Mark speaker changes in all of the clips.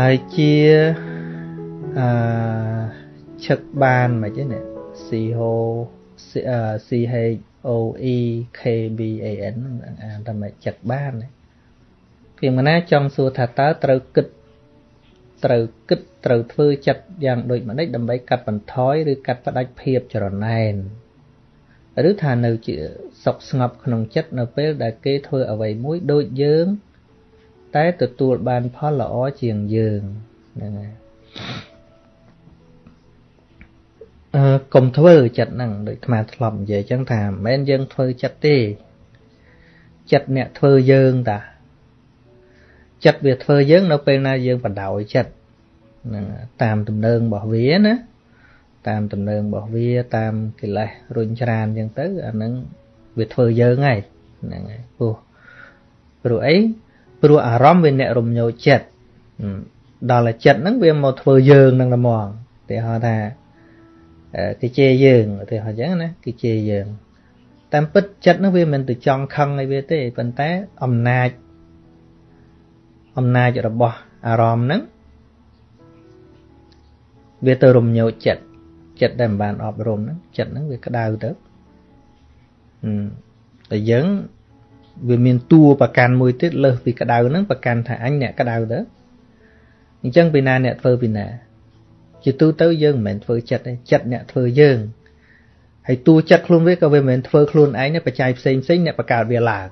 Speaker 1: ហើយជាអឺឈឹកបានមិនទេនេះ C H O C H O E K B A N អានតែមិនចឹកបានពីមណាចង់សួរថាតើត្រូវគិតត្រូវគិតត្រូវធ្វើចិត្តយ៉ាងដូចម្ដេចដើម្បីកាត់បន្ថយឬកាត់ផ្ដាច់ភាពចរណែនឬថានៅជាសុខស្ងប់ក្នុងចិត្តនៅពេលដែលគេធ្វើអ្វីមួយដូចយើង តែទទួលបានផលល្អជាងយើងហ្នឹងហើយកុំធ្វើចិត្តហ្នឹងដូចអាធ្លាប់និយាយអញ្ចឹងថាមិនមែនយើងធ្វើចិត្តទេចិត្តអ្នកធ្វើយើងតាចិត្តវាធ្វើយើង នៅពេលណាយើងបដ ாய் ចិត្តហ្នឹងតាមទំនើងរបស់វាណាតាមទំនើងរបស់វា តាមកិលេសរុញច្រានអញ្ចឹងទៅអាហ្នឹងវាធ្វើយើងហើយហ្នឹងហើយព្រោះព្រោះអី ព្រោះអារម្មណ៍វាអ្នករំញោចចិត្តដល់តែចិត្តហ្នឹងវាមកធ្វើយើងនឹងតែមកគេហៅថាគេជេរយើងគេហៅអញ្ចឹងណាគេជេរយើងតាមពិតចិត្តហ្នឹងវាមិនទៅចង់ខឹងអីវាទេប៉ុន្តែអំណាចអំណាចរបស់អារម្មណ៍ហ្នឹងវាទៅរំញោចចិត្តចិត្តដែលមិនបានអប់រំហ្នឹងចិត្តហ្នឹងវាក្តៅទៅតែយើង វាមានតួប្រកាន់មួយទៀតលើសពីក្តៅហ្នឹងប្រកាន់ថាអញអ្នកក្តៅទៅអញ្ចឹងពីណាអ្នកធ្វើពីណា ជាទូទៅយើងមិនមែនធ្វើចិត្តទេចិត្តអ្នកធ្វើយើងហើយតួចិត្តខ្លួនវាក៏វាមិនមែនធ្វើខ្លួនឯងទេបច្ច័យផ្សេងផ្សេងអ្នកបង្កើតវាឡើង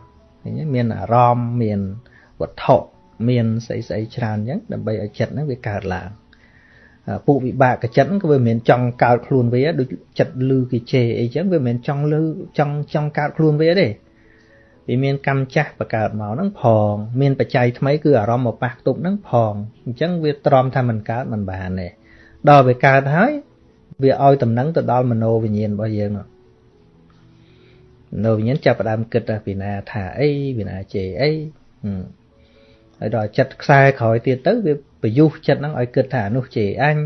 Speaker 1: មានអារម្មណ៍មានវត្ថុមានស្អីស្អីច្រើនអញ្ចឹងដើម្បីឲ្យចិត្តហ្នឹងវាកើតឡើងពួកវិបាកចិត្តហ្នឹងក៏វាមិនមែនចង់កើតខ្លួនវាដូចចិត្តលឺគេជេរអីចឹងវាមិនមែនចង់លឺចង់ចង់កើតខ្លួនវាទេ វាមានកម្មចាស់បង្កើតមកហ្នឹងផងមានបច្ច័យថ្មីគឺអារម្មណ៍មកប៉ះទប់ហ្នឹងផងអញ្ចឹងវាទ្រាំថាมันកើតมันបានទេដល់វាកើតហើយវាឲ្យតំណែងទៅដល់មโนវិញ្ញាណរបស់យើងនោះមโนវិញ្ញាណចាប់ផ្ដើមគិតពីណាថាអីពីណាជេរអីហើយដល់ចិត្តខ្សែក្រោយទៀតទៅវាប្រយុទ្ធចិត្តហ្នឹងឲ្យគិតថាអានោះជេរអញ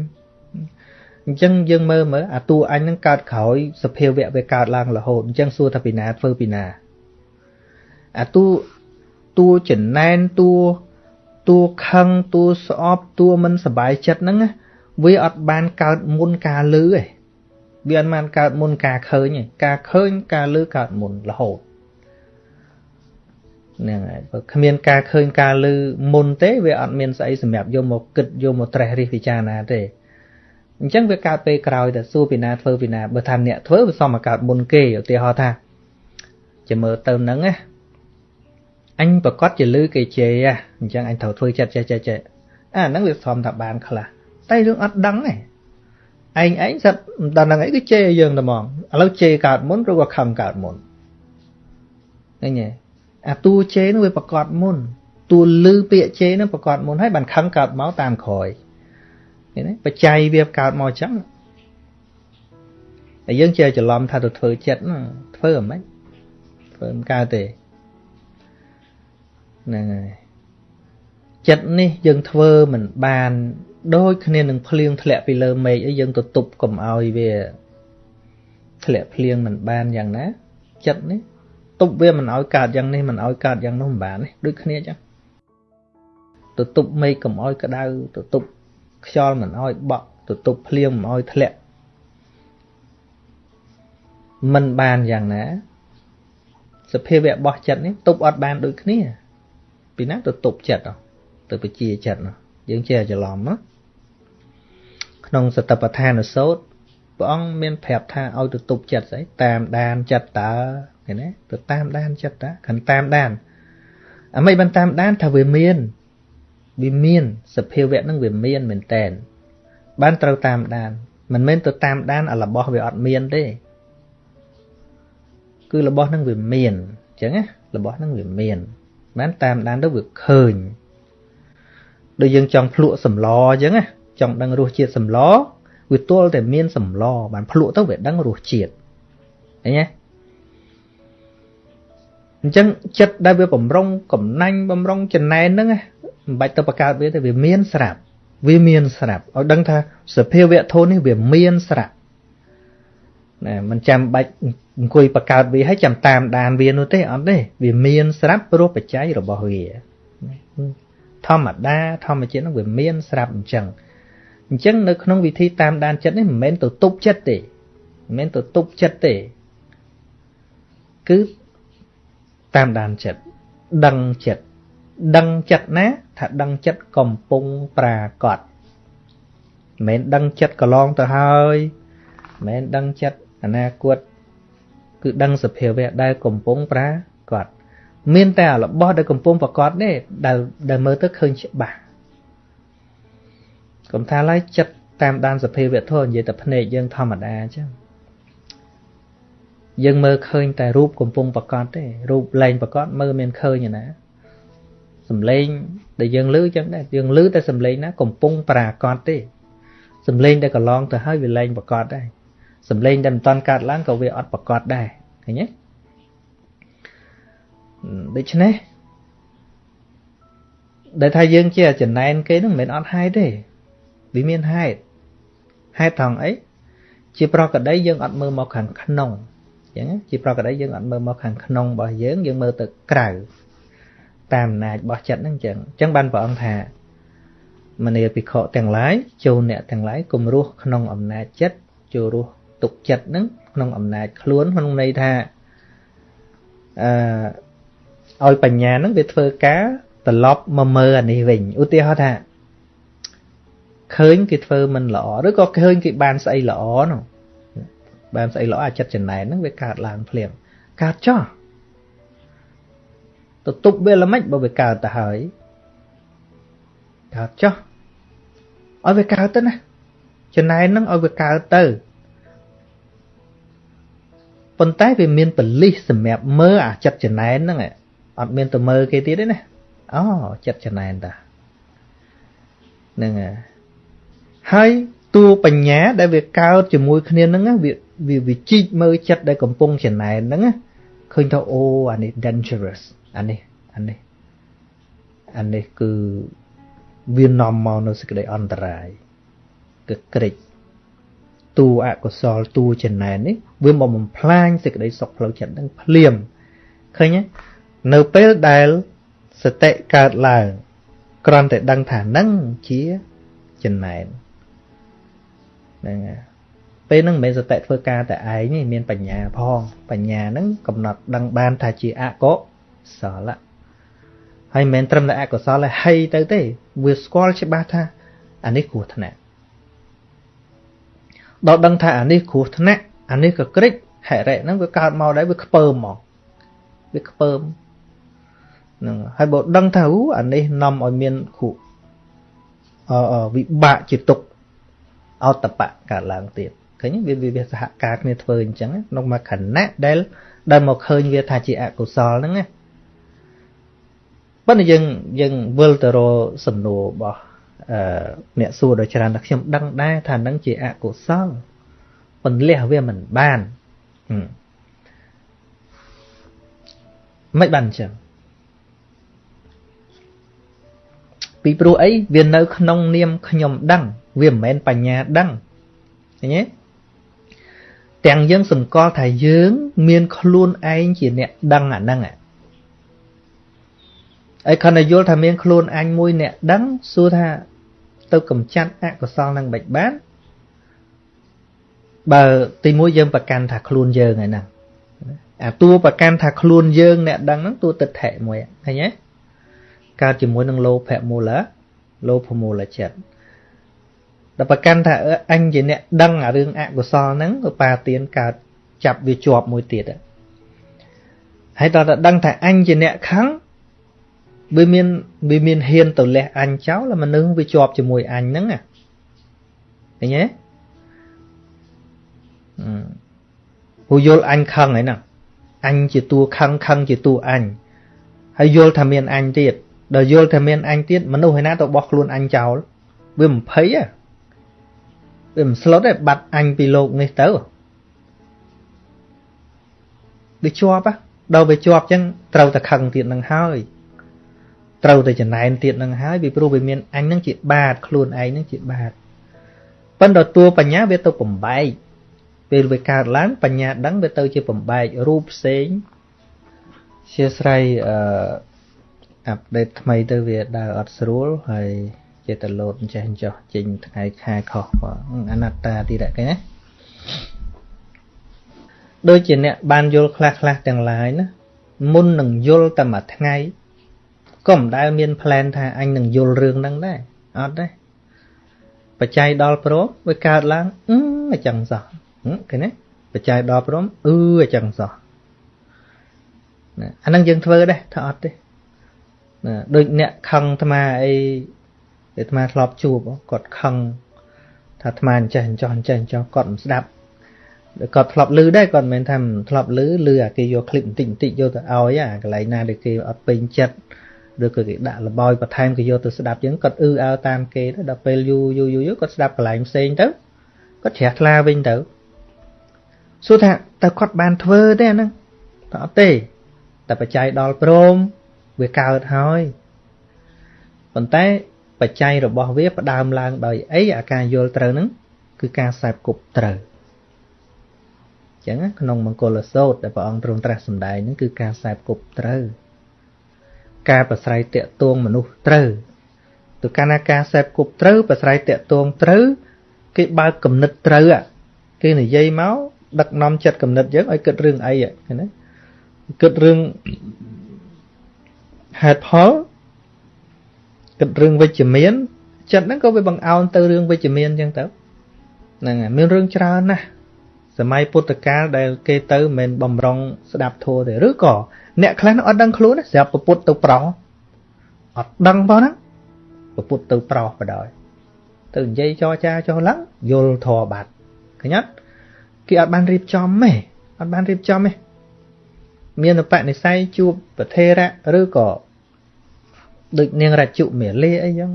Speaker 1: អញ្ចឹងយើងមើលមើលអាតួអញហ្នឹងកើតក្រោយសភាវៈវាកើតឡើងរហូតអញ្ចឹងសួរថាពីណាធ្វើពីណា អាតួតួចំណែនតួតួខឹងតួស្អប់តួមិនសบายចិត្តហ្នឹងវាអត់បានកើតមុនការលឺទេវាអត់បានកើតមុនការឃើញទេការឃើញការលឺកើតមុនរហូតហ្នឹងហើយបើគ្មានការឃើញការលឺមុនទេវាអត់មានស្អីសម្រាប់យកមកគិតយកមកត្រេះរិះពិចារណាទេអញ្ចឹងវាកើតពេលក្រោយតែសួរពីណាធ្វើពីណាបើថាអ្នកធ្វើវាសមមកកើតមុនគេឧទាហរណ៍ថាជាមើលទៅហ្នឹងណា អញប្រកាសជាលឺគេជេរអញ្ចឹងអញត្រូវធ្វើចិត្តចេះចេះចេះអាហ្នឹងវាសមថាបានខ្លះតែរឿងអត់ដឹងទេឯងឯងសិតមិនដឹងហ្នឹងអីគឺជេរយើងតែហ្មងឥឡូវជេរកើតមុនឬក៏ខឹងកើតមុនឃើញទេអាតួជេរនោះវាប្រកាសមុនតួលឺពាក្យជេរនោះប្រកាសមុនហើយបានខឹងកើតមកតាមក្រោយឃើញទេបច្ច័យវាកើតមកអញ្ចឹងតែយើងជាច្រឡំថាទៅធ្វើចិត្តធ្វើអ្មិនធ្វើមិនកើតទេ ហ្នឹងហើយចិត្តនេះយើងធ្វើមិនបានដូចគ្នានឹងភ្លៀងធ្លាក់ពីលើមេឃអីយើងទៅទប់កុំឲ្យវាធ្លាក់ភ្លៀងមិនបានយ៉ាងណាចិត្តនេះទប់វាមិនឲ្យកើតយ៉ាងនេះមិនឲ្យកើតយ៉ាងនោះមិនបានទេដូចគ្នាចឹងទៅទប់មេឃកុំឲ្យក្តៅទៅទប់ខ្យល់មិនឲ្យបក់ទៅទប់ភ្លៀងមិនឲ្យធ្លាក់មិនបានយ៉ាងណាសភាវៈរបស់ចិត្តនេះទប់អត់បានដូចគ្នា ពីណាទៅទប់ចិត្តទៅបជាចិត្តយើងចេះច្រឡំណាក្នុងសតបដ្ឋានសោតព្រះអង្គមានប្រាប់ថាឲ្យទៅទប់ចិត្តស្អីតាមដានចិត្តតើឃើញទេទៅតាមដានចិត្តតាខាន់តាមដានអាមិនបានតាមដានថាវាមានវាមានសភាវៈនឹងវាមានមែនតែនបានត្រូវតាមដានមិនមែនទៅតាមដានអារបស់វាអត់មានទេគឺរបស់នឹងវាមានអញ្ចឹងណារបស់នឹងវាមាន បានតាមដានទៅវាឃើញដូចយើងចង់ភ្លក់សម្លអញ្ចឹងណាចង់ដឹងរសជាតិសម្លវាទល់តែមានសម្លបានភ្លក់ទៅវាដឹងរសជាតិឃើញទេអញ្ចឹងចិត្តដែលវាបំរុងកំណាញ់បំរុងចំណែនហ្នឹងមិនបាច់ទៅបង្កើតវាទេវាមានស្រាប់វាមានស្រាប់ឲ្យដឹងថាសភាវៈធននេះវាមានស្រាប់ ណាមិនចាំបាច់អង្គុយបង្កើតវាឲ្យចាំតាមដានវានោះទេអត់ទេវាមានស្រាប់ព្រោះបច្ច័យរបស់វាធម្មតាធម្មជាតិហ្នឹងវាមានស្រាប់អញ្ចឹងអញ្ចឹងនៅក្នុងវិធីតាមដានចិត្តនេះមិនមែនទៅទប់ចិត្តទេមិនមែនទៅទប់ចិត្តទេគឺតាមដានចិត្តដឹងចិត្តដឹងចិត្តណា ថាដឹងចិត្តកំពុងប្រាកដមិនមែនដឹងចិត្តកន្លងទៅហើយមិនមែនដឹងចិត្ត អនាគតគឺដឹងសភាវៈដែលកំពុងប្រាកដមានតែរបស់ដែលកំពុងប្រកបទេដែលដែលមើលទៅឃើញច្បាស់កុំថាឡើយចិត្តតាមដានសភាវៈធម៌និយាយតែភ្នែកយើងធម្មតាអញ្ចឹងយើងមើលឃើញតែរូបកំពុងប្រកបទេរូបលែងប្រកបមើលមានឃើញណាសំឡេងដែលយើងឮចឹងដែរយើងឮតែសំឡេងណាកំពុងប្រាកដទេសំឡេងដែលកន្លងទៅហើយវាលែងប្រកបដែរ សំឡេងដែលមិនតាន់កើតឡើងក៏វាអត់ប្រកបដែរឃើញទេដូច្នេះដែលថាយើងជាចំណែនគេនឹងមិនមែនអត់ហេតុទេវាមានហេតុហេតុថងអីជាប្រកដីយើងអត់មើលមកខាងក្នុងអញ្ចឹងជាប្រកដីយើងអត់មើលមកខាងក្នុងរបស់យើងយើងមើលទៅក្រៅតាមអំណាចរបស់ចិត្តហ្នឹងអញ្ចឹងអញ្ចឹងបានព្រះអង្គថាមនីភិក្ខុទាំងឡាយចូលអ្នកទាំងឡាយគំរោះក្នុងអំណាចចិត្តចូលរស់ ទុកចិត្តហ្នឹងក្នុងអំណាចខ្លួនក្នុងន័យថាអឺឲ្យបញ្ញាហ្នឹងវាធ្វើការត្រឡប់មកមើលអានេះវិញឧទាហរណ៍ថាឃើញគេធ្វើមិនល្អឬក៏ឃើញគេបានស្អីល្អនោះបានស្អីល្អអាចិត្តចំណែនហ្នឹងវាកើតឡើងភ្លាមកើតចោះទៅទប់វាល្មិចបើវាកើតទៅហើយកើតចោះឲ្យវាកើតទៅណាចំណែនហ្នឹងឲ្យវាកើតទៅ ប៉ុន្តែវាមានបលិសសម្រាប់មើលអាចិត្តចំណែនហ្នឹងអត់មានទៅមើលគេទៀតទេណាអូចិត្តចំណែនតាហ្នឹងហើយតួបញ្ញាដែលវាកើតជាមួយគ្នាហ្នឹងវាវាវិជីកមើលចិត្តដែលកំពុងចំណែនហ្នឹងឃើញថាអូអានេះ dangerous អានេះអានេះអានេះគឺវានាំមកនៅសេចក្តីអន្តរាយគឺក្រិច តួអកុសលតួចំណែននេះវាមកបំផ្លាញសេចក្តីសុខផ្លូវចិត្តនឹងភ្លាមឃើញទេនៅពេលដែលសតិកើតឡើងគ្រាន់តែដឹងថានឹងជាចំណែនហ្នឹងហើយពេលហ្នឹងមិនមែនសតិធ្វើការតែឯងទេមានបញ្ញាផង បញ្ញាហ្នឹងកំណត់ដឹងបានថាជាអកុសលហើយមិនមែនត្រឹមតែអកុសលហើយហីទៅទេ វាស្គាល់ច្បាស់ថាអានេះគ្រោះថ្នាក់ ដល់ដឹងថាអានេះគ្រោះថ្នាក់អានេះក៏ក្រិចហិរិហ្នឹងវាកើតមកដែរវាខ្ពើមមកវាខ្ពើមហ្នឹងហើយបើដឹងថាអូអានេះនាំឲ្យមានគ្រោះអឺវិបាកជាទុកអតបៈកើតឡើងទៀតឃើញវាវាសហការគ្នាធ្វើអញ្ចឹងក្នុងមួយខណៈដែលដែលមកឃើញវាថាជាអកុសលហ្នឹងណាប៉ុន្តែយើងយើងវិលទៅរកសំណួររបស់ អឺអ្នកសួរដល់ច្រើនថាខ្ញុំដឹងដែរថានឹងជាអកុសលពន្លះវាមិនបានមិនបានអញ្ចឹងពីព្រោះអីវានៅ ក្នុងនាមខ្ញុំដឹង វាមិនមែនបញ្ញាដឹងឃើញទេទាំងយើងសង្កល់ថាយើង មានខ្លួនឯងជាអ្នកដឹងអាហ្នឹង ហើយខណៈយល់ថាមានខ្លួនអញមួយអ្នកដឹងសួរថាទៅកំចាត់អកុសលនឹងមិនបានបើទីមួយយើងប្រកាន់ថាខ្លួនយើងហើយណាអាតួប្រកាន់ថាខ្លួនយើងអ្នកដឹងហ្នឹងតួទិដ្ឋិមួយឃើញទេកើតជាមួយនឹងលោភៈមូលលោភមូលចិត្តដល់ប្រកាន់ថាអញជាអ្នកដឹងអារឿងអកុសលហ្នឹងឧបាទានកើតចាប់វាជាប់មួយទៀតហើយដល់តែដឹងថាអញជាអ្នកខឹង វាមានវាមានហ៊ានទៅលះអញចោលមនុស្សវាជាប់ជាមួយអញហ្នឹងឃើញទេហូយល់អញខឹងហើយណាអញជាតួខឹងខឹងជាតួអញហើយយល់ថាមានអញទៀតដល់យល់ថាមានអញទៀតមនុស្សឯណាទៅបោះខ្លួនអញចោលវាមិនភ័យទេវាមិនស្លុតទេបាត់អញពីលោកនេះទៅវាជាប់ដល់វាជាប់ចឹងត្រូវតែខឹងទៀតនឹងហើយ ត្រូវតែចំណែនទៀតនឹងហើយពីព្រោះវាមានអញនឹងជាបាតខ្លួនឯងនឹងជាបាតប៉ុន្តែតួបញ្ញាវាទៅបំបែកពេលវាកើតឡើងបញ្ញាដឹងវាទៅជាបំបែករូបផ្សេងជាស្រ័យអឺអាប់ដេតថ្មីទៅវាដើរអត់ស្រួលហើយចេះតែលោតចេះចោះចេញថ្ងៃខែខុសអនត្តាទីរកណាដូចជាអ្នកបានយល់ខ្លះខ្លះទាំងឡាយណាមុននឹងយល់តែមួយថ្ងៃ ក៏មិនដែលមានផ្លែនថាអញនឹងយល់រឿងហ្នឹងដែរអត់ទេបច្ច័យដល់ព្រមវាកើតឡើងអឺអញ្ចឹងសោះឃើញទេបច្ច័យដល់ព្រមអឺអញ្ចឹងសោះណាអាហ្នឹងយើងធ្វើដែរថាអត់ទេណាដូចអ្នកខឹងអាត្មាអីអាត្មាធ្លាប់ជួបគាត់ខឹងថាអាត្មាអញ្ចេះអញ្ចោះអញ្ចេះអញ្ចោះគាត់មិនស្ដាប់គាត់ធ្លាប់លឺដែរគាត់មិនមែនថាធ្លាប់លឺលឺអាគេយកคลิปបន្តិចបន្តិចយកទៅឲ្យអាកន្លែងណាដែលគេអត់ពេញចិត្ត ឬក៏គេដាក់លបោយបន្ថែមគេយកទៅស្ដាប់ចឹងគាត់អឺអើតាមគេទៅដល់ពេលយូរយូរយូរគាត់ស្ដាប់កន្លែងផ្សេងទៅគាត់ជ្រះថ្លាវិញទៅសួរថាតើគាត់បានធ្វើទេអាហ្នឹងតើអត់ទេតែបច្ច័យដល់ព្រមវាកើតហើយប៉ុន្តែបច្ច័យរបស់វាផ្ដើមឡើងដោយអីអាការយល់ត្រូវហ្នឹងគឺការសែបគប់ត្រូវចឹងក្នុងមង្គលសោតដែលព្រះអង្គទ្រង់ត្រាស់សម្ដែងហ្នឹងគឺការសែបគប់ត្រូវ ការប្រស្រ័យតាក់ទងមនុស្សត្រូវទៅកាលណាការសែបគប់ត្រូវប្រស្រ័យតាក់ទងត្រូវគេបើកគំនិតត្រូវគេនិយាយមកដឹកនាំចិត្តគំនិតយើងឲ្យគិតរឿងអីឃើញទេគិតរឿងហេតុផលគិតរឿងវិជ្ជមានចិត្តហ្នឹងក៏វាបង្អោនទៅរឿងវិជ្ជមានអញ្ចឹងទៅហ្នឹងហើយមានរឿងច្រើនណាស់ សម័យពុទ្ធកាលដែលគេទៅមិនបំរុងស្ដាប់ធម៌ទេឬក៏អ្នកខ្លះអត់ដឹងខ្លួនស្រាប់ប្រពុតទៅប្រោសអត់ដឹងផងណាប្រពុតទៅប្រោសបដ ாய் ទៅនិយាយចរចាចុះឡើងយល់ធម៌បាត់ឃើញអត់គេអត់បានរៀបចំទេអត់បានរៀបចំទេមានបនិស័យជួបប្រធេរៈឬក៏ដូចនាងរជុមាលាអីចឹង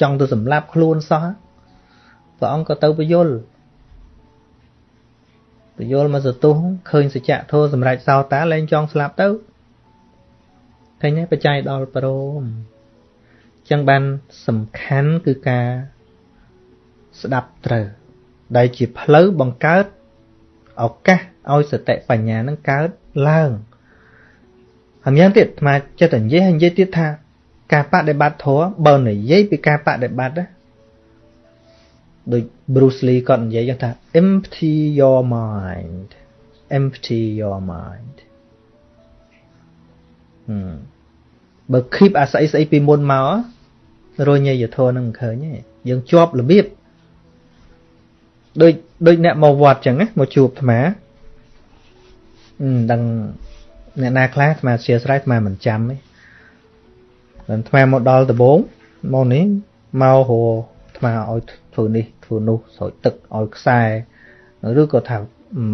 Speaker 1: ចង់ទៅសម្លាប់ខ្លួនសោះព្រះអង្គក៏ទៅពយល់ ពយល់មកសទុះឃើញសច្ចៈធម៌សម្រាប់សោតាលែងចង់ស្លាប់ទៅឃើញទេបច្ច័យដល់ព្រមចឹងបានសំខាន់គឺការស្ដាប់ត្រូវដែលជាផ្លូវបង្កើតឱកាសឲ្យសតិបញ្ញានឹងកើតឡើងហើយយ៉ាងទៀតអាចិត្តតែនិយាយហើយនិយាយទៀតថាការបដិបត្តិធម៌បើនិយាយពីការបដិបត្តិណាដូច Bruce Lee គាត់និយាយយ៉ាងថា empty your mind empty your mind បើ keep អាស្អីស្អីពីមុនមករញយធននឹងមិនឃើញទេយើងជាប់របៀបដូចដូចអ្នកមកវត្តចឹងណាមកជួបអាត្មាដឹងអ្នកណាខ្លះអាត្មាជាស្រ័យអាត្មាមិនចាំទេអាត្មាមកដល់ដំបងមកនេះមករអាត្មាឲ្យធ្វើនេះ ធ្វើនោះស្រោចទឹកឲ្យខ្សែឬក៏ថា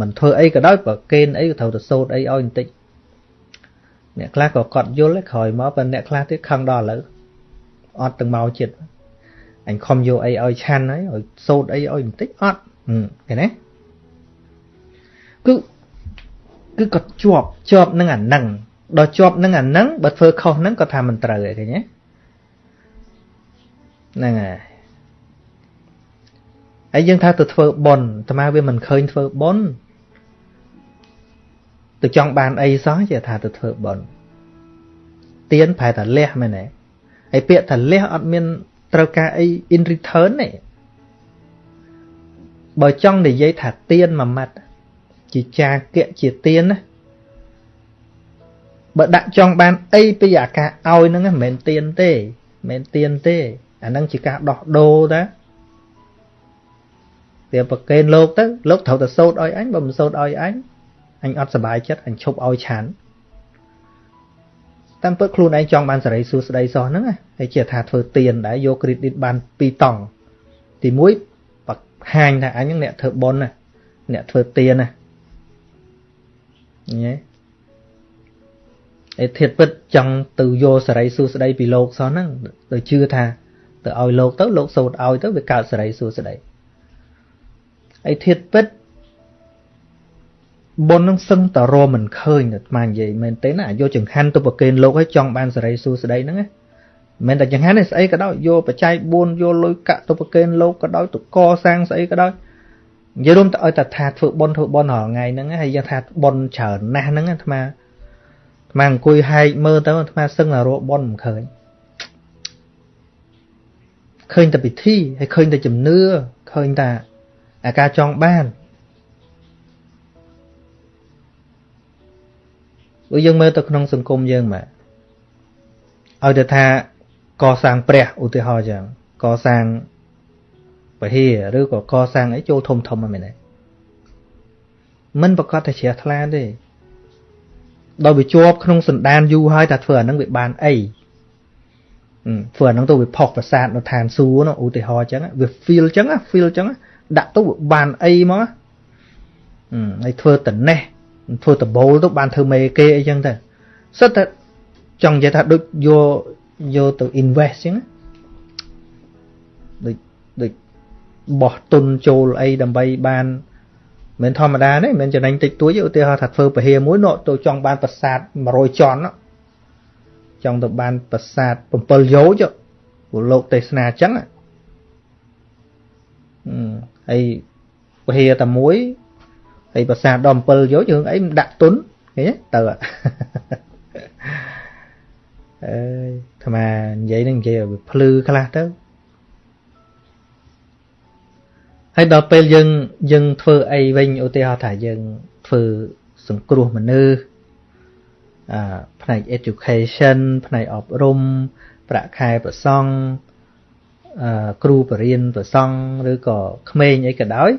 Speaker 1: មិនធ្វើអីក៏ដោយបើកេនអីក៏ត្រូវទៅសូត្រអីឲ្យបន្តិចអ្នកខ្លះក៏កត់យល់ក្រោយមកប៉ុន្តែអ្នកខ្លះទៀតខឹងដល់ឥឡូវអត់ទាំងមកចិត្តអញខំយកអីឲ្យឆាន់ហើយឲ្យសូត្រអីឲ្យបន្តិចអត់ឃើញទេគឺគឺគាត់ជាប់ជាប់នឹងអានឹងដល់ជាប់នឹងអានឹងបើធ្វើខុសនឹងក៏ថាមិនត្រូវឯងឃើញទេហ្នឹងហើយ ហើយយើងថាទៅធ្វើបុណ្យអាត្មាវាមិនឃើញធ្វើបុណ្យទៅចង់បានអីសោះជាថាទៅធ្វើបុណ្យទៀនប្រែតែលះមែនទេហើយពាក្យថាលះអត់មានត្រូវការអី in return ទេបើចង់និយាយថាទៀនមួយម៉ាត់ជាចាគៈជាទៀនណាបើដាក់ចង់បានអីពីអាការឲ្យហ្នឹងមិនមែនទៀនទេមិនមែនទៀនទេអាហ្នឹងជាការដោះដូរតា វាប្រកេនលោកទៅលោកត្រូវតែសោតឲ្យអញបើមិនសោតឲ្យអញអញអត់សុបាយចិត្តអញឈប់ឲ្យឆានតាមពិតខ្លួនឯងចង់បានសេរីសួស្តីសោះហ្នឹងហើយជាថាធ្វើទៀនដែរយក credit បាន2តង់ទី1បង្ហាញថាអញហ្នឹងអ្នកធ្វើបុណ្យណាអ្នកធ្វើទៀនណាញ៉េឯធៀបពិតចង់ទៅយកសេរីសួស្តីពីលោកសោះហ្នឹងទៅជឿថាទៅឲ្យលោកទៅលោកសូត្រឲ្យទៅវាកើតសេរីសួស្តី ឯធៀបពិតបុណ្យនឹងសឹងតរមិនឃើញអាត្មានិយាយមែនទេណាយកចង្ហាន់ទៅប្រគេនលោកឲ្យចង់បានសេរីសួស្តីហ្នឹងណាមិនតែចង្ហាន់នេះស្អីក៏ដោយយកបច្ច័យ4យកលុយកាក់ទៅប្រគេនលោកក៏ដោយទៅកសាងស្អីក៏ដោយនិយាយរួមទៅឲ្យតែថាធ្វើបុណ្យធ្វើបុណ្យរាល់ថ្ងៃហ្នឹងហើយយើងថាបុណ្យច្រើនណាស់ហ្នឹងអាត្មាអាអង្គុយហែកមើលទៅអាត្មាសឹងតែរកបនមិនឃើញឃើញតែពិធីហើយឃើញតែជំនឿឃើញតែ អាការចង់បានបើយើងមើលទៅក្នុងសង្គមយើងមកឲ្យទៅថាកសាងព្រះឧទាហរណ៍ចឹងកសាងពហិឬក៏កសាងអីចូលធំធំហ្នឹងមែនទេមិនប្រកាសតែជ្រះថ្លាទេដល់វាជាប់ក្នុងសន្តានយូរហើយតែធ្វើអាហ្នឹងវាបានអីធ្វើអាហ្នឹងទៅវាផុសប្រសាទនៅឋានសួគ៌នោះឧទាហរណ៍ចឹងវា feel ចឹង feel ចឹង ដាក់ទៅវាបានអីមកហើយធ្វើតណេះធ្វើតបូលទៅបានធ្វើមេគេអីចឹងទៅសិតតែចង់និយាយថាដូចយកយកទៅ invest ចឹងដូចដូចបោះទុនចូលអីដើម្បីបានមិនធម្មតាទេមិនចំណេញតិចតួចឧទាហរណ៍ថាធ្វើពហិមួយនោះទៅចង់បានប្រាសាទ100ជាន់ចង់ទៅបានប្រាសាទ7យោជពលលោកទេសនាអញ្ចឹង ហើយពហិតែមួយហើយប្រាសាទដល់7យោជរឿងអីមិនដាក់ទុនឃើញទៅអើយអាត្មានិយាយនឹងនិយាយឲ្យភ្លឺខ្លះទៅហើយដល់ពេលយើងយើងធ្វើអីវិញឧទាហរណ៍ថាយើងធ្វើសង្គ្រោះមនុស្សអឺផ្នែក education ផ្នែកអប់រំប្រាក់ខែប្រសង់អឺ គ្រូបរិញ្ញាប្រសង់ឬក៏ក្មេងអីក៏ដោយ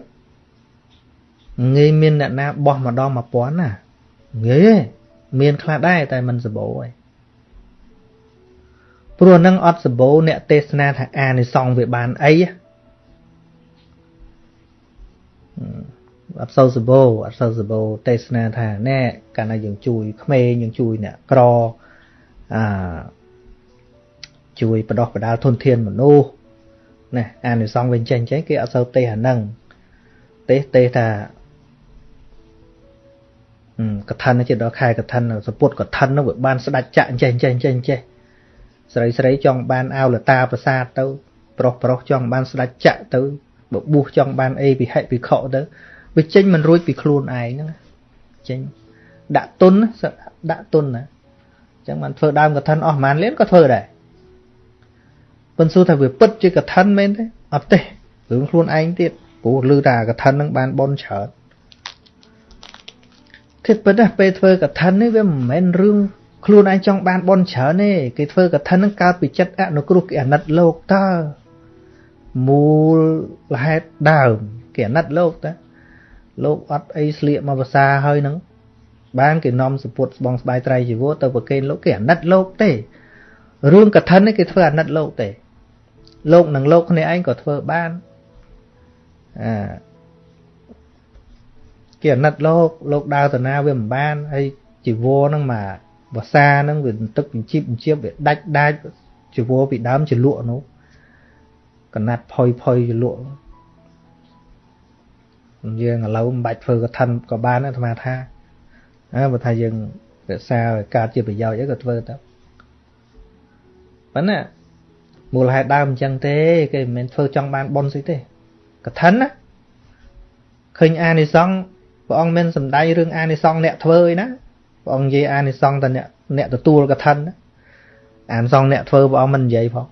Speaker 1: ងាយមានអ្នកណាបោះម្ដង1000ណាងាយមានខ្លះដែរតែมันសបោឯងព្រោះនឹងអត់សបោអ្នកទេសនាថាអានិសង្ឃវាបានអីអត់សូវសបោអត់សូវសបោទេសនាថាណែកាលណាយើងជួយក្មេងយើងជួយអ្នកក្រអាជួយបដោះបដាលធនធានមនុស្ស ណាអានិសង្ឃវិញចេញចេះគេអត់សូវទេសអានឹងទេសទេសថាកថានជាដល់ខែកថានសពុតកថាននោះវាបានស្ដាច់ចាក់ចេះចេះចេះចេះស្រីស្រីចង់បានអោលតាប្រាសាទទៅ ប្រុសប្រុសចង់បានស្ដាច់ចាក់ទៅបបួសចង់បានអីពិហិពិខុទៅវាចេញមិនរួចពីខ្លួនឯងហ្នឹងចេញដាក់ទុនដាក់ទុនណាអញ្ចឹងបានធ្វើដើមកឋិនអស់ប្រហែលលានក៏ធ្វើដែរ ប៉ុន្តែសួរថាវាពិតជាកឋិនមែនទេអត់ទេរឿងខ្លួនឯងទៀតព្រោះឮថាកឋិនហ្នឹងបានបនច្រើនគិតពិតណាពេលធ្វើកឋិននេះវាមិនមែនរឿងខ្លួនឯងចង់បានបនច្រើនទេគេធ្វើកឋិនហ្នឹងកើតពីចិត្តអនុគ្រោះគេអាណិតលោកតើមូលហេតុដើមគេអាណិតលោកតើលោកអត់អីស្លៀកមកភាសាហើយនឹងបានគេនាំសពុតស្បងស្បាយត្រៃជីវរទៅប្រគេនលោកគេអាណិតលោកទេរឿងកឋិននេះគេធ្វើអាណិតលោកទេ លោកនឹងលោកគ្នាឯងក៏ធ្វើបានអាគេអាណិតលោកលោកដើរតាណាវាមិនបានហើយជីវរហ្នឹងមកភាសាហ្នឹងវាទឹកបញ្ជីបបញ្ជីបវាដាច់ដាច់ជីវរពីដើមជាលក់នោះកណាត់ផុយផុយជាលក់យើងឥឡូវមិនបាច់ធ្វើកឋិនក៏បានអាត្មាថាអើបើថាយើងរក្សាឲ្យកើតជាប្រយោជន៍អីក៏ធ្វើទៅប៉ុន្តែ មូលហេតុដើមអញ្ចឹងទេ គេមិនមែនធ្វើចង់បានប៉ុនស្អីទេកឋិនណាឃើញអានិសង្ឃព្រះអង្គមិនសំដែងរឿងអានិសង្ឃអ្នកធ្វើឯណាព្រះអង្គនិយាយអានិសង្ឃតែអ្នកអ្នកទទួលកឋិនណាអានិសង្ឃអ្នកធ្វើព្រះអង្គមិននិយាយផង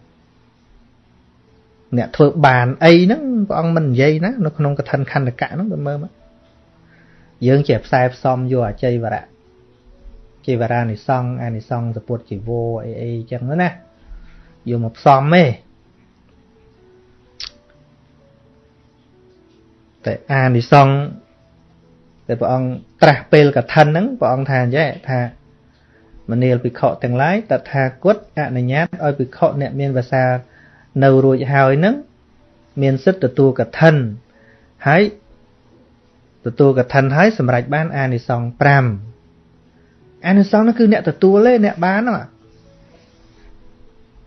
Speaker 1: អ្នកធ្វើបានអីហ្នឹងព្រះអង្គមិននិយាយណានៅក្នុងកថាខណ្ឌកៈហ្នឹងទៅមើលមកយើងជាផ្សែផ្សំយកអជ័យវរៈជីវរានិសង្ឃអានិសង្ឃសពុតជីវោអីអីចឹងណា យកមកផ្សំទេតែអានិសង្ឃតែព្រះអង្គត្រាស់ពេលកថាហ្នឹងព្រះអង្គថាអញ្ចឹងថាមនាលភិក្ខុទាំងឡាយតថាគតអនុញ្ញាតឲ្យភិក្ខុអ្នកមានភាសានៅរួចហើយនឹងមានសិទ្ធិទទួលកឋិនហើយទទួលកឋិនហើយសម្រេចបានអានិសង្ស5អានិសង្សនោះគឺអ្នកទទួលទេអ្នកបានហ្នឹង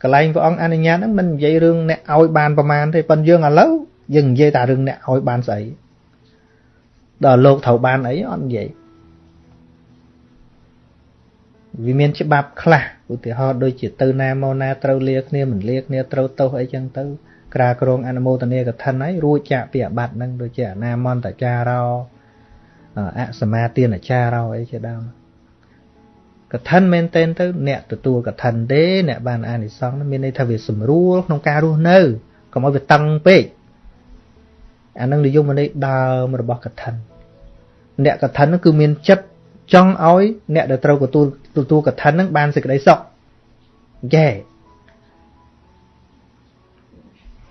Speaker 1: កន្លែងព្រះអង្គអនុញ្ញាតហ្នឹងមិននិយាយរឿងអ្នកឲ្យបានប្រមាណទេប៉ុន្តែយើងឥឡូវយើងនិយាយតែរឿងអ្នកឲ្យបានស្អីដល់លោកត្រូវបានអីអត់និយាយវាមានច្បាប់ខ្លះឧទាហរណ៍ដូចជាទៅណាមកណាត្រូវលាគ្នាមិនលាគ្នាត្រូវទោសអីចឹងទៅក្រាក្រងអនុមោទនាកឋិនហើយរួចចាក់ពីអាបត្តិហ្នឹងដូចជាអនាមន្តចារោអសមាទានចារោអីជាដើម កឋិនមែនតែនទៅ អ្នកទទួលកឋិនទេអ្នកបានអានិសង្សមានន័យថាវាស្រួលក្នុងការរស់នៅកុំឲ្យវាតឹងពេកអានឹងនិយមន័យដើមរបស់កឋិនអ្នកកឋិនគឺមានចិត្តចង់ឲ្យ អ្នកដែលត្រូវទទួលទទួលកឋិននឹងបានសេចក្តីសុខយេ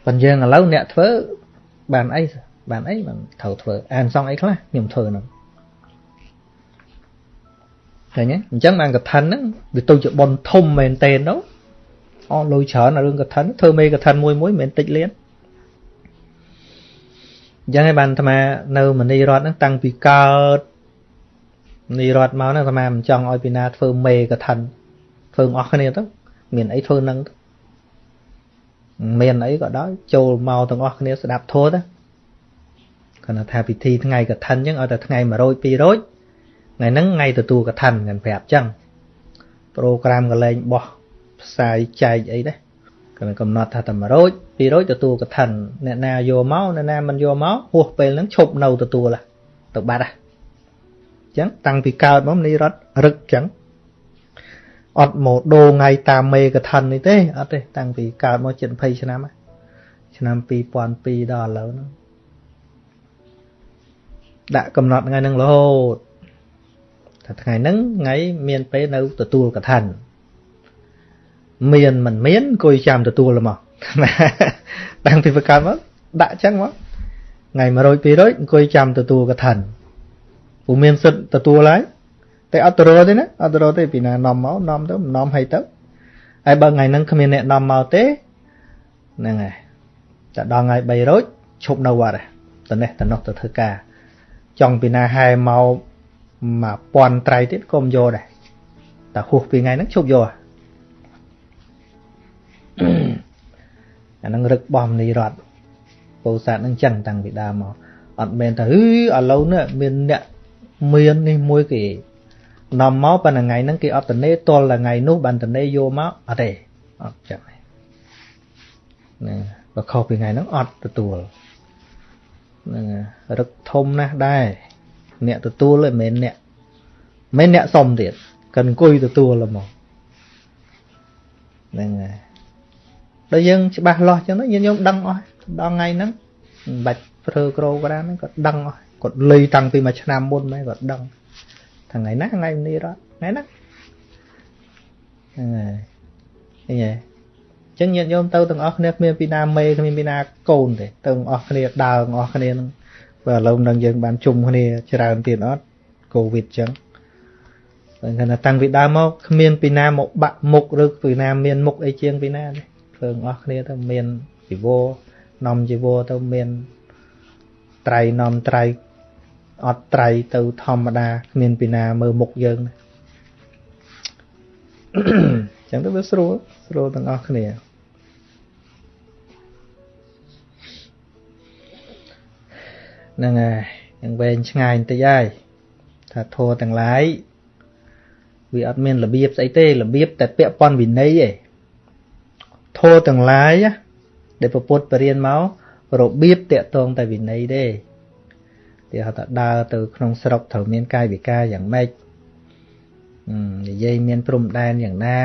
Speaker 1: ប៉ុន្តែយើងឥឡូវអ្នកធ្វើបានអីបានអីមិនត្រូវធ្វើអានសងអីខ្លះខ្ញុំធ្វើហ្នឹង ឃើញទេអញ្ចឹងបានកថាហ្នឹងវាទៅជាបនធំមែនតេនទៅអស់លុយច្រើនរឿងកថាធ្វើមេកថាមួយមួយមិនមែនតិចលៀនអញ្ចឹងឯបានអាត្មានៅមនីរដ្ឋហ្នឹងតាំងពីកើតមនីរដ្ឋមកហ្នឹងអាត្មាមិនចង់ឲ្យពីណាធ្វើមេកថាធ្វើអស់គ្នាទៅមានអីធ្វើហ្នឹងទៅមានអីក៏ដោយចូលមកទាំងអស់គ្នាស្ដាប់ធម៌ទៅគាត់ថាពិធីថ្ងៃកឋិនអញ្ចឹងឲ្យតែថ្ងៃ100 200 ថ្ងៃហ្នឹងថ្ងៃទទួលកឋិនគាត់ប្រាប់អញ្ចឹងប្រូក្រាមកលែងបោះផ្សាយចែកអីដែរគាត់កំណត់ថាតែ100 200ទទួលកឋិនអ្នកណាយកមកអ្នកណាមិនយកមកហួសពេលហ្នឹងឈប់នៅទទួលទៅបាត់ហ่ะអញ្ចឹងតាំងពីកើតមកនេះរត់រឹកអញ្ចឹងអត់មកដូរថ្ងៃតាមមេកឋិននេះទេអត់ទេតាំងពីកើតមកជិត20ឆ្នាំឆ្នាំ2002ដល់ឥឡូវហ្នឹងដាក់កំណត់ថ្ងៃហ្នឹងរហូត ថាថ្ងៃហ្នឹងថ្ងៃមានពេលនៅទទួលកឋិនមានមិនមានអង្គុយចាំទទួលមកតាំងពីប្រកើតមកដាក់ចឹងមកថ្ងៃ100 200អង្គុយចាំទទួលកឋិនពុំមានសិទ្ធទទួលហើយតែអត់ទៅរកទេណាអត់ទៅរកទេពីណានាំមកនាំទៅនាំឲ្យទៅហើយបើថ្ងៃហ្នឹងគ្មានអ្នកនាំមកទេហ្នឹងហើយតែដល់ថ្ងៃ3រោចឈប់នៅវត្តទៅនេះទៅនោះទៅធ្វើការចង់ពីណាហែមក 1000ត្រៃទៀតក៏មិនយកដែរតែហួសពីថ្ងៃហ្នឹងឈប់យកអាហ្នឹងរឹកបោះមនីរតពោធិ៍សាត់ហ្នឹងចឹងតាំងពីដើមមកអត់មែនថាហឺឥឡូវនេះមានអ្នកមាននេះមួយគេនាំមកប៉ុន្តែថ្ងៃហ្នឹងគេអត់តនេតលថ្ងៃនោះបានតនេយកមកអត់ទេអត់ចឹងហ្នឹងបើខុសពីថ្ងៃហ្នឹងអត់ទទួលហ្នឹងរឹកធំណាស់ដែរ អ្នកទទួលឯមិនអ្នកមិនអ្នកសុំទៀតកិនអង្គុយទទួលហ្មងហ្នឹងហើយដល់យើងច្បាស់លាស់ចឹងទៅយើងខ្ញុំដឹងអស់ដល់ថ្ងៃហ្នឹងមិនបាច់ប្រើក្រូក្រានហ្នឹងគាត់ដឹងអស់គាត់លុយតាំងពីមួយឆ្នាំមុនមកគាត់ដឹងថ្ងៃណាថ្ងៃនេះរត់ថ្ងៃណាហ្នឹងហើយឃើញទេចឹងញាតិញោមទៅទាំងអស់គ្នាគ្មានពីណាមេគ្មានពីណាកូនទេទៅទាំងអស់គ្នាដើរទាំងអស់គ្នានឹង បើឥឡូវនឹងយើងបានជុំគ្នាច្រើនទៀតអត់កូវីដចឹងបើថាតាំងពីដើមមកគ្មានពីណាមកបាក់មុខឬពីណាមានមុខអីជាងពីណាទេធ្វើទាំងអស់គ្នាទៅមានជីវរនំជីវរទៅមានត្រៃនំត្រៃអត់ត្រៃទៅធម្មតាគ្មានពីណាមើលមុខយើងចឹងទៅវាស្រួលស្រួលទាំងអស់គ្នា ហ្នឹងហើយយ៉ាងវែងឆ្ងាយបន្តិចហើយថាធัวទាំងឡាយវាអត់មានរបៀបស្អីទេរបៀបតែពាក់ព័ន្ធវិន័យឯងធัวទាំងឡាយដែលពុទ្ធបរៀនមករបៀបតាក់ទងតែវិន័យទេគេហៅថាដើរទៅក្នុងស្រុកត្រូវមានកាយវិការយ៉ាងម៉េចនិយាយមានព្រំដែនយ៉ាងណា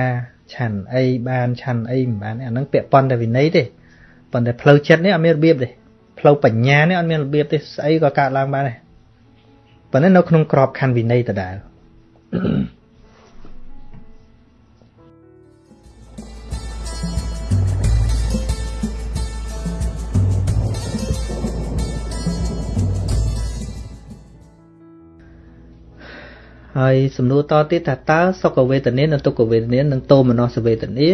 Speaker 1: ឆាន់អីបានឆាន់អីមិនបានអាហ្នឹងពាក់ព័ន្ធតែវិន័យទេប៉ុន្តែផ្លូវចិត្តនេះអត់មានរបៀបទេ ផ្លូវបញ្ញានេះអត់មានរបៀបទេស្អីក៏កើតឡើងបានដែរប៉ុន្តែនៅក្នុងក្របខណ្ឌវិន័យដដែលហើយសំណួរតទៀតថាតើសុខវេទនានិងទុក្ខវេទនានិងតោមនសវេទនា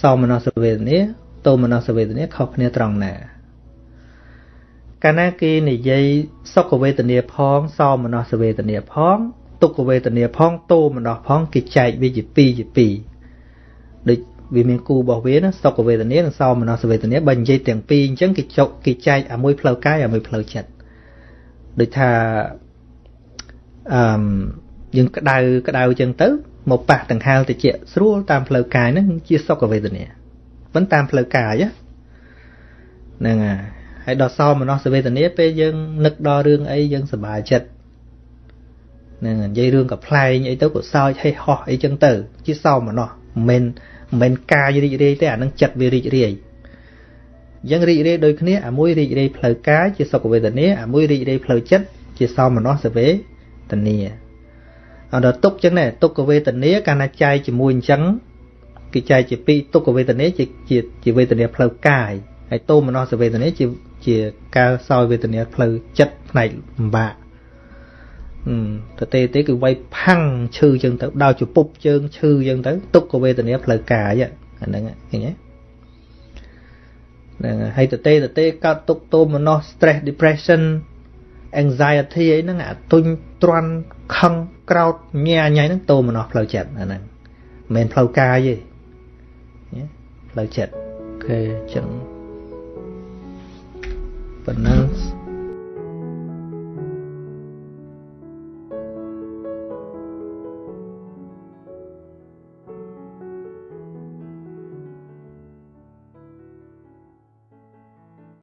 Speaker 1: សោមនសវេទនាតោមនសវេទនាខុសគ្នាត្រង់ណា កាលណាគេនិយាយសុខវេទនាផងសោមនសវេទនាផង ទុក្ខវេទនាផងតោមនសផងគេចែកវាជា2ជា2ដូចវាមានគូរបស់វាណាសុខវេទនានិងសោមនសវេទនាបើនិយាយទាំងពីរអញ្ចឹងគេចុកគេចែកអាមួយផ្លូវកាយអាមួយផ្លូវចិត្តដូចថាអឺយើងក្តៅក្តៅចឹងទៅមកប៉ះដង្ហើមតិចស្រួលតាមផ្លូវកាយហ្នឹងជាសុខវេទនាមិនតាមផ្លូវកាយហ្នឹងហើយ ហើយដល់សោមនស្សវេទនាពេលយើងនឹកដល់រឿងអីយើងសប្បាយចិត្តហ្នឹងនិយាយរឿងកំ pl ែងអីទៅក៏សើចហេហោះអីចឹងទៅ ជាសោមនោះមិនមែនមិនកាយរីករាយទេអានឹងចិត្តវារីករាយអញ្ចឹងរីករាយដូចគ្នាអាមួយរីករាយផ្លូវកាយជាសុខវេទនាអាមួយរីករាយផ្លូវចិត្តជាសោមនស្សវេទនាអត់ដល់ទុកចឹងដែរទុក្ខវេទនាកាលណាចែកជាមួយអញ្ចឹងគេចែកជាពីរទុក្ខវេទនាជាជាជាវេទនាផ្លូវកាយហើយតោមនស្សវេទនាជា ជាការសោយវេទនាផ្លូវចិត្តផ្នែកលំបាកទៅទេទេគឺវាយផាំងឈឺចឹងទៅដល់ជពុបជើងឈឺចឹងទៅទុក្ខវេទនាផ្លូវកាយអាហ្នឹងឃើញទេហ្នឹងហើយទៅទេទៅទេកើតទុក្ខទោមនស្ស stress depression anxiety អីហ្នឹងអាទុញទ្រាន់ខឹងក្រោតញ៉ាញ៉ៃហ្នឹងទោមនស្សផ្លូវចិត្តអាហ្នឹងមិនមែនផ្លូវកាយទេផ្លូវចិត្តអូខេចឹង ប៉ុណ្ណឹង